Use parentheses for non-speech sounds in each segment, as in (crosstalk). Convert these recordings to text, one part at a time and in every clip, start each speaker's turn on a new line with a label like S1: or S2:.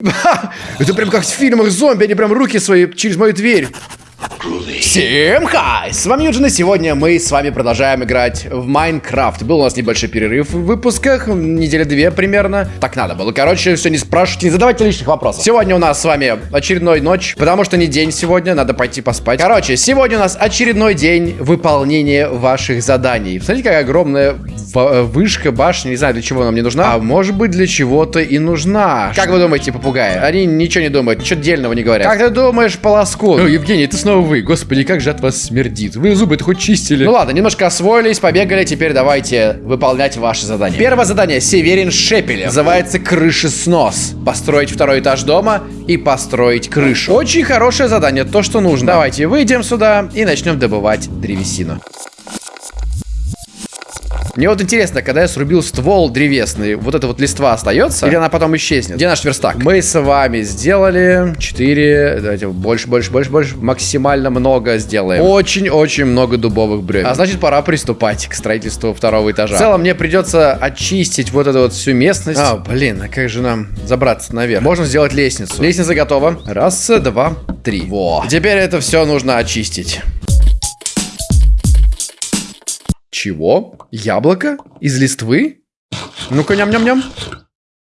S1: (laughs) Это прям как в фильмах зомби, они прям руки свои через мою дверь. Всем хай! С вами Юджин, и сегодня мы с вами продолжаем играть в Майнкрафт. Был у нас небольшой перерыв в выпусках, недели две примерно. Так надо было. Короче, все не спрашивайте, не задавайте лишних вопросов. Сегодня у нас с вами очередной ночь, потому что не день сегодня, надо пойти поспать. Короче, сегодня у нас очередной день выполнения ваших заданий. Смотрите, какая огромная вышка, башня, не знаю, для чего она мне нужна. А может быть, для чего-то и нужна. Как вы думаете, попугаи? Они ничего не думают, ничего дельного не говорят. Как ты думаешь, полоску? Ну, Евгений, ты снова вы. Господи, как же от вас смердит. Вы зубы-то хоть чистили. Ну ладно, немножко освоились, побегали. Теперь давайте выполнять ваши задания. Первое задание. Северин Шепелев. Называется крышеснос. Построить второй этаж дома и построить крышу. Очень хорошее задание, то, что нужно. Давайте выйдем сюда и начнем добывать древесину. Мне вот интересно, когда я срубил ствол древесный, вот эта вот листва остается? Или она потом исчезнет? Где наш верстак? Мы с вами сделали 4, давайте больше, больше, больше, больше, максимально много сделаем. Очень-очень много дубовых бревен. А значит, пора приступать к строительству второго этажа. В целом, мне придется очистить вот эту вот всю местность. А, блин, а как же нам забраться наверх? Можно сделать лестницу. Лестница готова. Раз, два, три. Во. Теперь это все нужно очистить. Чего? Яблоко? Из листвы? Ну-ка, ням-ням-ням.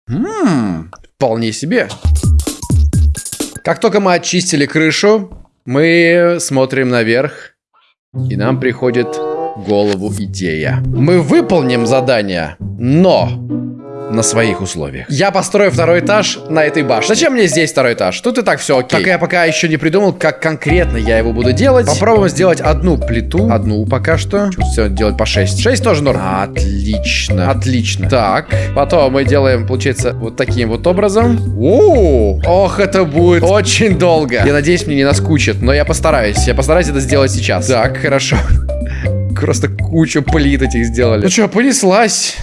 S1: Ммм, вполне себе. Как только мы очистили крышу, мы смотрим наверх, и нам приходит голову идея. Мы выполним задание, но на своих условиях. Я построю второй этаж на этой башне. Зачем мне здесь второй этаж? Тут и так все окей. Так я пока еще не придумал, как конкретно я его буду делать. Попробуем сделать одну плиту. Одну пока что. Все делать по 6. 6 тоже норм. Отлично. Отлично. Так. Потом мы делаем, получается, вот таким вот образом. О, ох, это будет очень долго. Я надеюсь, мне не наскучит, но я постараюсь. Я постараюсь это сделать сейчас. Так, хорошо. Просто кучу плит этих сделали. Ну что, понеслась.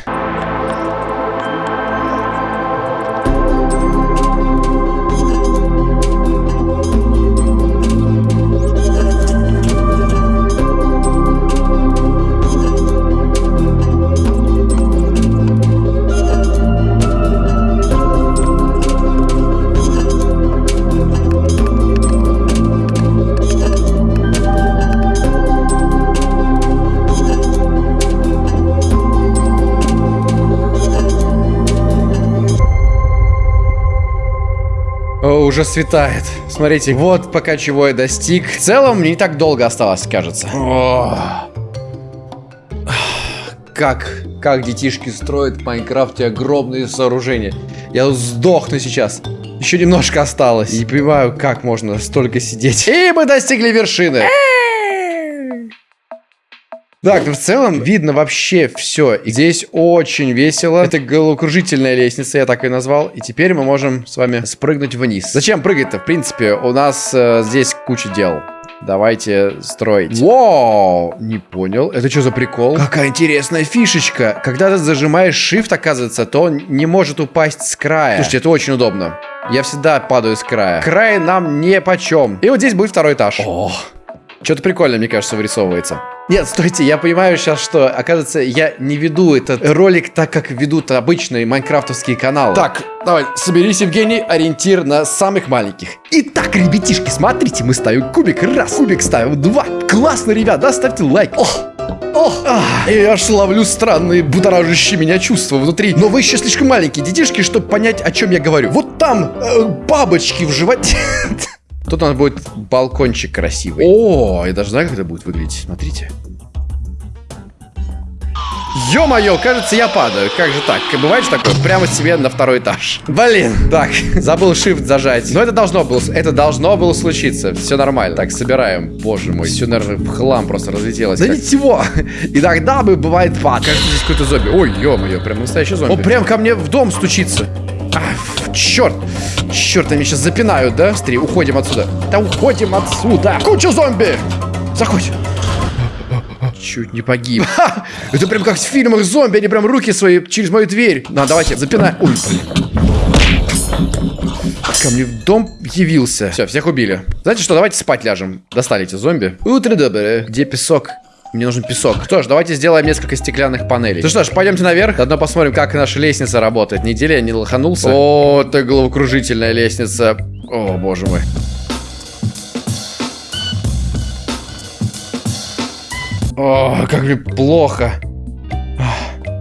S1: Уже светает. Смотрите, вот пока чего я достиг. В целом, не так долго осталось, кажется. О. Как, как детишки строят в Майнкрафте огромные сооружения. Я сдохну сейчас. Еще немножко осталось. Не понимаю, как можно столько сидеть. И мы достигли вершины. Так, ну в целом видно вообще все. здесь очень весело. Это головокружительная лестница, я так и назвал. И теперь мы можем с вами спрыгнуть вниз. Зачем прыгать-то? В принципе, у нас э, здесь куча дел. Давайте строить. Вау! Не понял. Это что за прикол? Какая интересная фишечка. Когда ты зажимаешь Shift, оказывается, то он не может упасть с края. Слушайте, это очень удобно. Я всегда падаю с края. Край нам не почем. И вот здесь будет второй этаж. О, что-то прикольное, мне кажется, вырисовывается. Нет, стойте, я понимаю сейчас, что, оказывается, я не веду этот ролик так, как ведут обычные майнкрафтовские каналы. Так, давай, соберись, Евгений, ориентир на самых маленьких. Итак, ребятишки, смотрите, мы ставим кубик раз, кубик ставим два. Классно, ребят, да, ставьте лайк. Ох, Ох, ах, я аж ловлю странные будоражащие меня чувства внутри. Но вы еще слишком маленькие детишки, чтобы понять, о чем я говорю. Вот там э, бабочки в животе. (laughs) Тут у нас будет балкончик красивый. О, я даже знаю, как это будет выглядеть. Смотрите. Ё-моё, кажется, я падаю. Как же так? Бывает же такое? Прямо себе на второй этаж. Блин, так, забыл shift зажать. Но это должно было, это должно было случиться. Все нормально. Так, собираем. Боже мой, все, наверное, в хлам просто разлетелось. Да так. ничего. Иногда бы бывает пад. Кажется, здесь какой-то зомби. Ой, ё-моё, прям настоящий зомби. Он прям ко мне в дом стучится. А, черт! Черт, они сейчас запинают, да? Быстрее, уходим отсюда. Да уходим отсюда! Куча зомби! Заходь! Чуть не погиб. Ха! Это прям как в фильмах зомби, они прям руки свои через мою дверь. На, давайте, запинай. Ой. Ко мне в дом явился. Все, всех убили. Знаете что, давайте спать ляжем. Достали эти зомби. Утро доброе. Где песок? Мне нужен песок. Что ж, давайте сделаем несколько стеклянных панелей. Ну что ж, пойдемте наверх. Заодно посмотрим, как наша лестница работает. Неделя я не лоханулся. О, это головокружительная лестница. О, боже мой. О, как мне плохо.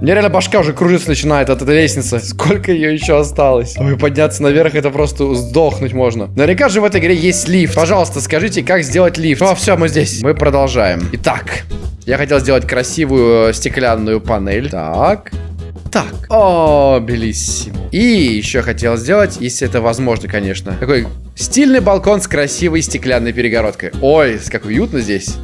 S1: Мне реально башка уже кружиться начинает от этой лестницы. (laughs) Сколько ее еще осталось? Ой, подняться наверх, это просто сдохнуть можно. Наверняка же в этой игре есть лифт. Пожалуйста, скажите, как сделать лифт. О, все, мы здесь. Мы продолжаем. Итак, я хотел сделать красивую стеклянную панель. Так. Так. О, белиссимо. И еще хотел сделать, если это возможно, конечно, такой стильный балкон с красивой стеклянной перегородкой. Ой, как уютно здесь.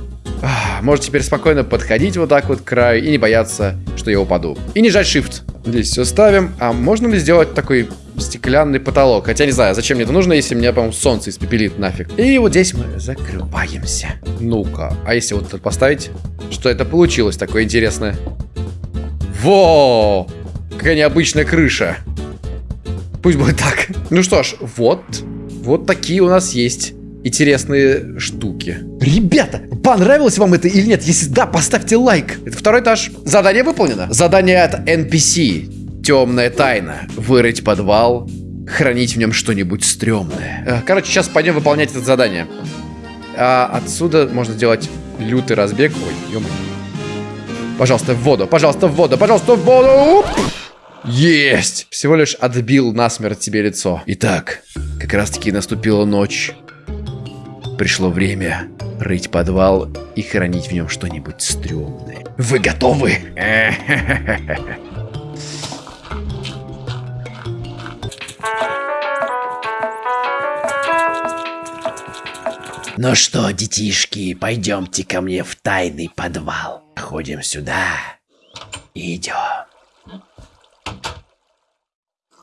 S1: Может теперь спокойно подходить вот так вот к краю и не бояться, что я упаду. И не жать shift. Здесь все ставим. А можно ли сделать такой стеклянный потолок? Хотя не знаю, зачем мне это нужно, если меня, по-моему, солнце испепелит нафиг. И вот здесь мы закрываемся. Ну-ка, а если вот тут поставить? Что это получилось такое интересное? Во! Какая необычная крыша. Пусть будет так. Ну что ж, вот. Вот такие у нас есть интересные штуки. Ребята, понравилось вам это или нет? Если да, поставьте лайк. Это второй этаж. Задание выполнено. Задание от NPC. Темная тайна. Вырыть подвал. Хранить в нем что-нибудь стрёмное. Э, короче, сейчас пойдем выполнять это задание. А отсюда можно сделать лютый разбег. Ой, ё Пожалуйста, в воду, пожалуйста, в воду, пожалуйста, в воду! Есть! Всего лишь отбил насмерть тебе лицо. Итак, как раз таки наступила ночь. Пришло время рыть подвал и хранить в нем что-нибудь стрёмное. Вы готовы? (laughs) Ну что, детишки, пойдемте ко мне в тайный подвал. Ходим сюда и идем.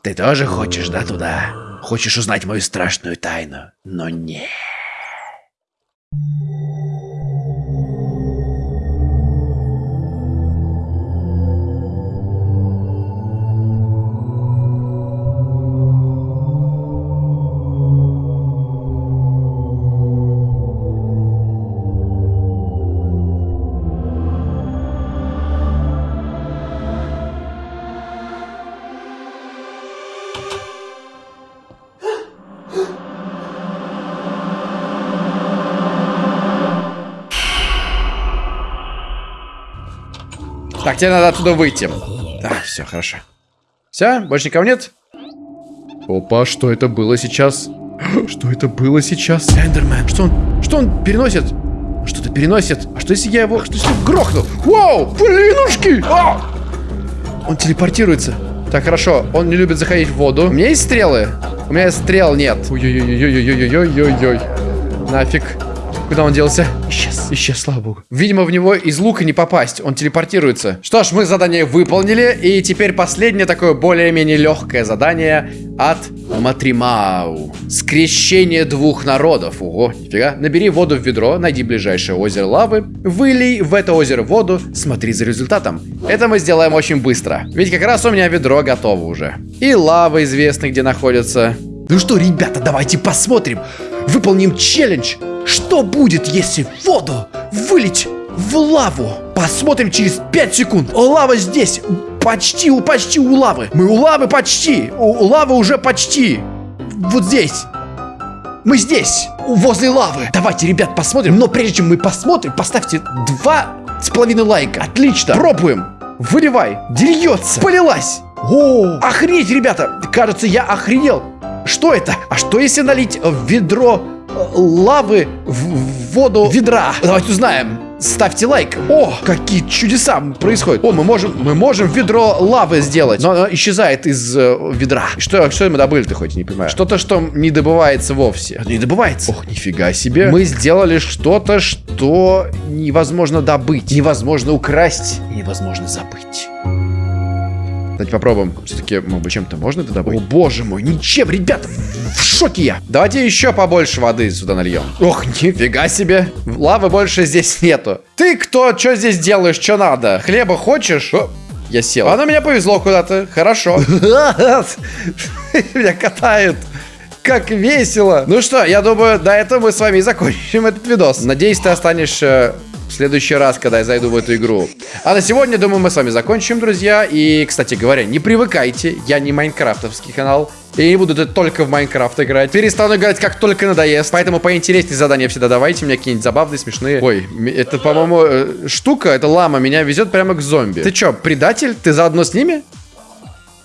S1: Ты тоже хочешь, да, туда? Хочешь узнать мою страшную тайну? Но нет. you Так, тебе надо оттуда выйти. Так, все, хорошо. Все, больше никого нет? Опа, что это было сейчас? (gasps) Что это было сейчас? Эндермен, что он, что он переносит? Что-то переносит. А что если я его, что если грохну? Вау, блинушки! А! Он телепортируется. Так, хорошо, он не любит заходить в воду. У меня есть стрелы? У меня стрел нет. Ой-ой-ой-ой-ой-ой-ой-ой. Нафиг. Куда он делся? Исчез. Исчез, слава богу. Видимо, в него из лука не попасть. Он телепортируется. Что ж, мы задание выполнили. И теперь последнее такое более-менее легкое задание от Матримау. Скрещение двух народов. Ого, нифига. Набери воду в ведро, найди ближайшее озеро лавы, вылей в это озеро воду, смотри за результатом. Это мы сделаем очень быстро. Ведь как раз у меня ведро готово уже. И лава известна, где находится. Ну что, ребята, давайте посмотрим. Выполним челлендж. Что будет, если воду вылить в лаву? Посмотрим через 5 секунд. Лава здесь. Почти, у почти у лавы. Мы у лавы почти. У лавы уже почти. Вот здесь. Мы здесь, возле лавы. Давайте, ребят, посмотрим. Но прежде чем мы посмотрим, поставьте два с половиной лайка. Отлично. Пробуем. Выливай. Дельется. Полилась. О, охренеть, ребята. Кажется, я охренел. Что это? А что если налить в ведро лавы в воду ведра. Давайте узнаем. Ставьте лайк. О, какие чудеса происходят. О, мы можем, мы можем ведро лавы сделать. Но оно исчезает из э, ведра. Что, что мы добыли-то хоть, не понимаю. Что-то, что не добывается вовсе. Не добывается. Ох, нифига себе. Мы сделали что-то, что невозможно добыть. Невозможно украсть. Невозможно забыть. Давайте попробуем. Все-таки, может быть, чем-то можно это добыть? О, боже мой, ничем, ребята, в шоке я. Давайте еще побольше воды сюда нальем. Ох, нифига себе. Лавы больше здесь нету. Ты кто? Что здесь делаешь? Что надо? Хлеба хочешь? О, я сел. Оно меня повезло куда-то. Хорошо. (laughs) Меня катают. Как весело. Ну что, я думаю, до этого мы с вами и закончим этот видос. Надеюсь, ты останешься в следующий раз, когда я зайду в эту игру. А на сегодня, думаю, мы с вами закончим, друзья. И, кстати говоря, не привыкайте, я не майнкрафтовский канал. Я не буду только в Minecraft играть. Перестану играть, как только надоест. Поэтому поинтереснее задания всегда давайте. Мне какие-нибудь забавные, смешные. Ой, это, по-моему, э, штука, это лама, меня везет прямо к зомби. Ты чё, предатель? Ты заодно с ними?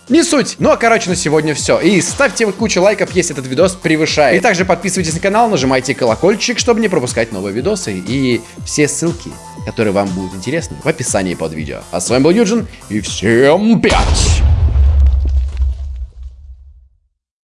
S1: Не суть. Ну а короче на сегодня все. И ставьте кучу лайков, если этот видос превышает. И также подписывайтесь на канал, нажимайте колокольчик, чтобы не пропускать новые видосы. И все ссылки, которые вам будут интересны, в описании под видео. А с вами был Юджин, и всем пять!